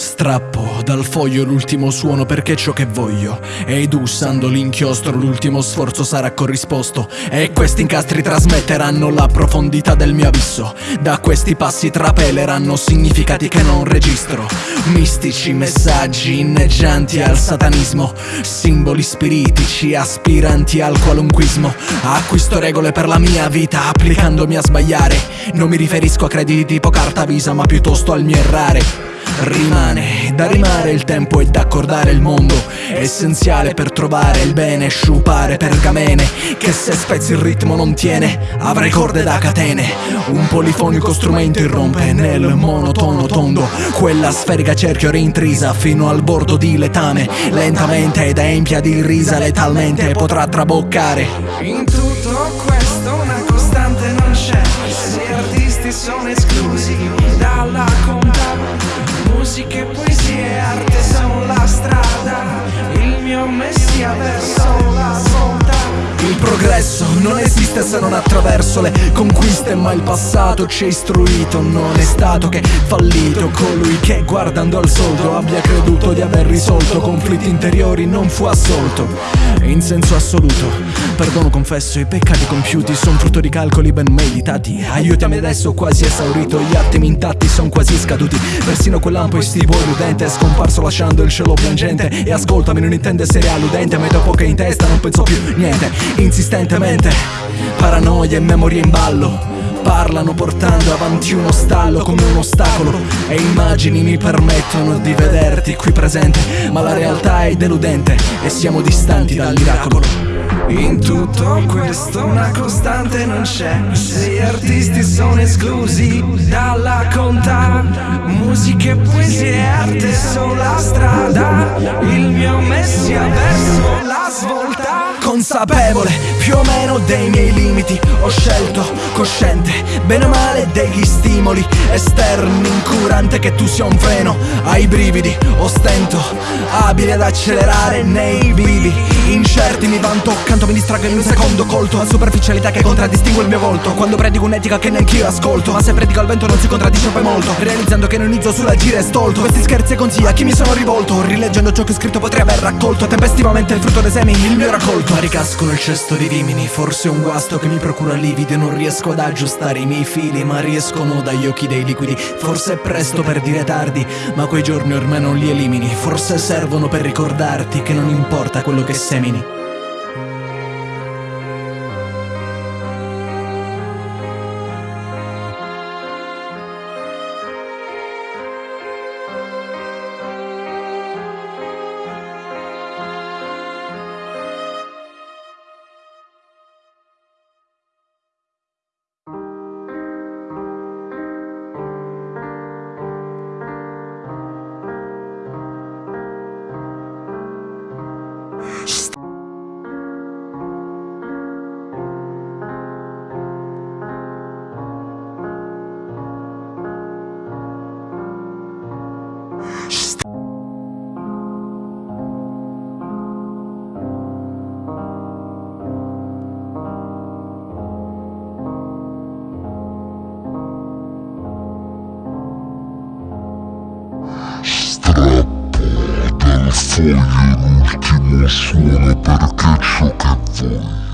Strappo dal foglio l'ultimo suono perché ciò che voglio. Ed usando l'inchiostro l'ultimo sforzo sarà corrisposto. E questi incastri trasmetteranno la profondità del mio abisso. Da questi passi trapeleranno significati che non registro. Mistici messaggi inneggianti al satanismo. Simboli spiritici aspiranti al qualunquismo. Acquisto regole per la mia vita applicandomi a sbagliare. Non mi riferisco a crediti tipo carta visa ma piuttosto al mio errare Rimane da rimare il tempo e da accordare il mondo. Essenziale per trovare il bene, sciupare pergamene Che se spezzi il ritmo non tiene, avrai corde da catene. Un polifonico strumento irrompe nel monotono tondo. Quella sferica cerchio rintrisa fino al bordo di letame Lentamente ed empia di risa letalmente potrà traboccare. In tutto questo una costante non c'è. Se artisti sono esclusi dalla together so progresso non esiste se non attraverso le conquiste Ma il passato ci ha istruito. Non è stato che fallito Colui che guardando al soldo abbia creduto di aver risolto Conflitti interiori non fu assolto In senso assoluto. Perdono confesso i peccati compiuti Sono frutto di calcoli ben meditati. Aiutami adesso quasi esaurito Gli attimi intatti sono quasi scaduti. Persino quell'ampo estivo illudente È scomparso lasciando il cielo piangente. E ascoltami non intende essere alludente Ma dopo che in testa non penso più niente Insistentemente. Paranoia e memoria in ballo Parlano portando avanti uno stallo come un ostacolo. E immagini mi permettono di vederti qui presente Ma la realtà è deludente e siamo distanti dal miracolo in tutto questo una costante non c'è. Se gli artisti sono esclusi dalla conta Musica e poesia e arte sono la strada. Il mio messia verso la svolta Consapevole più o meno dei miei limiti. Ho scelto, cosciente, bene o male degli stimoli Esterni, incurante che tu sia un freno Ai brividi, ostento, abile ad accelerare nei vivi Incerti mi vanto, canto mi distraggo in un secondo colto. A superficialità che contraddistingue il mio volto. Quando predico un'etica che neanch'io ascolto. Ma se predico al vento non si contraddice poi molto. Realizzando che non inizio sull'agire stolto. Questi scherzi e consigli a chi mi sono rivolto. Rileggendo ciò che ho scritto potrei aver raccolto Tempestivamente il frutto dei semi, il mio raccolto Ma ricasco nel cesto di rimini Forse un guasto che mi procura lividi Non riesco ad aggiustare i miei fili Ma riescono dagli occhi dei liquidi. Forse è presto per dire tardi Ma quei giorni ormai non li elimini. Forse servono per ricordarti Che non importa quello che semini foglio l'ultimo suono perché ciò che voglio